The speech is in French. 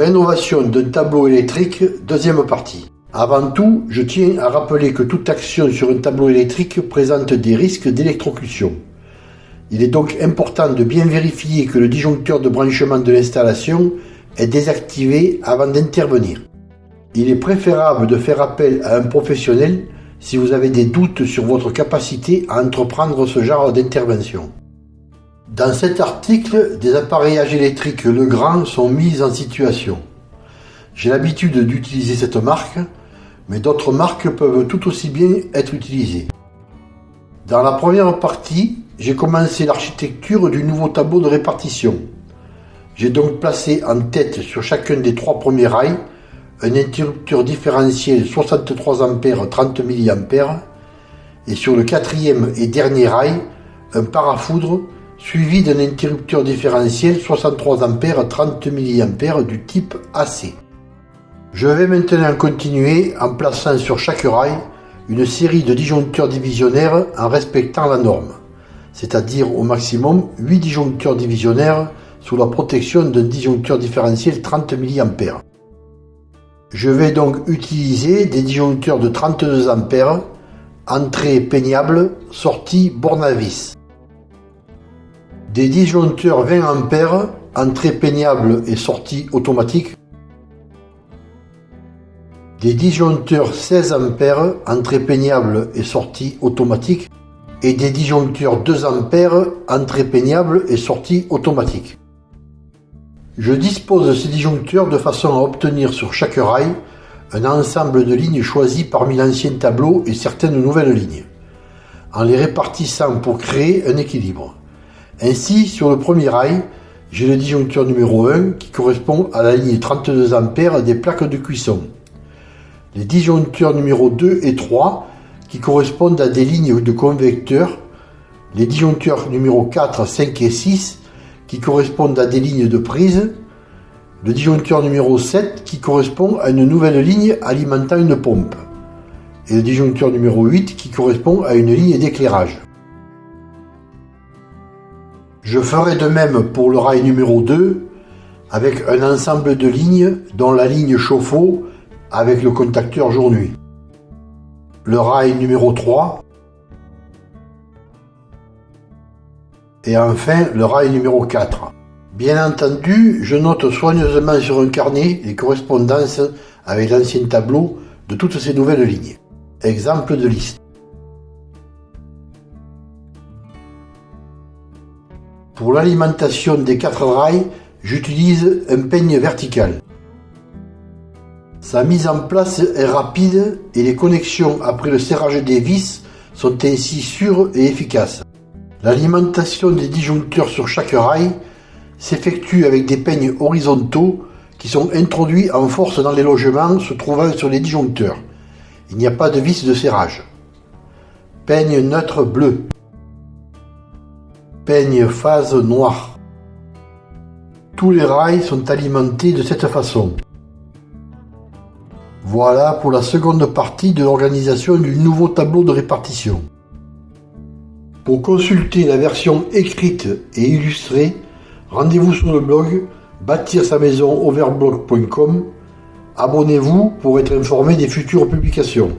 Rénovation d'un tableau électrique, deuxième partie. Avant tout, je tiens à rappeler que toute action sur un tableau électrique présente des risques d'électrocution. Il est donc important de bien vérifier que le disjoncteur de branchement de l'installation est désactivé avant d'intervenir. Il est préférable de faire appel à un professionnel si vous avez des doutes sur votre capacité à entreprendre ce genre d'intervention. Dans cet article, des appareillages électriques Legrand sont mis en situation. J'ai l'habitude d'utiliser cette marque, mais d'autres marques peuvent tout aussi bien être utilisées. Dans la première partie, j'ai commencé l'architecture du nouveau tableau de répartition. J'ai donc placé en tête sur chacun des trois premiers rails un interrupteur différentiel 63 A 30 mA et sur le quatrième et dernier rail un parafoudre suivi d'un interrupteur différentiel 63 A 30 mA du type AC. Je vais maintenant continuer en plaçant sur chaque rail une série de disjoncteurs divisionnaires en respectant la norme c'est-à-dire au maximum 8 disjoncteurs divisionnaires sous la protection d'un disjoncteur différentiel 30 mA. Je vais donc utiliser des disjoncteurs de 32 A, entrée peignable, sortie borne à vis. Des disjoncteurs 20 A, entrée peignable et sortie automatique. Des disjoncteurs 16 A, entrée peignable et sortie automatique et des disjoncteurs 2 A entrée peignable et sortie automatique. Je dispose de ces disjoncteurs de façon à obtenir sur chaque rail un ensemble de lignes choisies parmi l'ancien tableau et certaines nouvelles lignes, en les répartissant pour créer un équilibre. Ainsi, sur le premier rail, j'ai le disjoncteur numéro 1 qui correspond à la ligne 32 A des plaques de cuisson. Les disjoncteurs numéro 2 et 3 qui correspondent à des lignes de convecteurs, les disjoncteurs numéro 4, 5 et 6 qui correspondent à des lignes de prise, le disjoncteur numéro 7 qui correspond à une nouvelle ligne alimentant une pompe, et le disjoncteur numéro 8 qui correspond à une ligne d'éclairage. Je ferai de même pour le rail numéro 2 avec un ensemble de lignes dont la ligne chauffe-eau avec le contacteur jour-nuit le rail numéro 3 et enfin le rail numéro 4. Bien entendu, je note soigneusement sur un carnet les correspondances avec l'ancien tableau de toutes ces nouvelles lignes. Exemple de liste. Pour l'alimentation des quatre rails, j'utilise un peigne vertical. Sa mise en place est rapide et les connexions après le serrage des vis sont ainsi sûres et efficaces. L'alimentation des disjoncteurs sur chaque rail s'effectue avec des peignes horizontaux qui sont introduits en force dans les logements se trouvant sur les disjoncteurs. Il n'y a pas de vis de serrage. Peigne neutre bleu. Phase noir. Tous les rails sont alimentés de cette façon. Voilà pour la seconde partie de l'organisation du nouveau tableau de répartition. Pour consulter la version écrite et illustrée, rendez-vous sur le blog bâtir sa maison overblog.com. Abonnez-vous pour être informé des futures publications.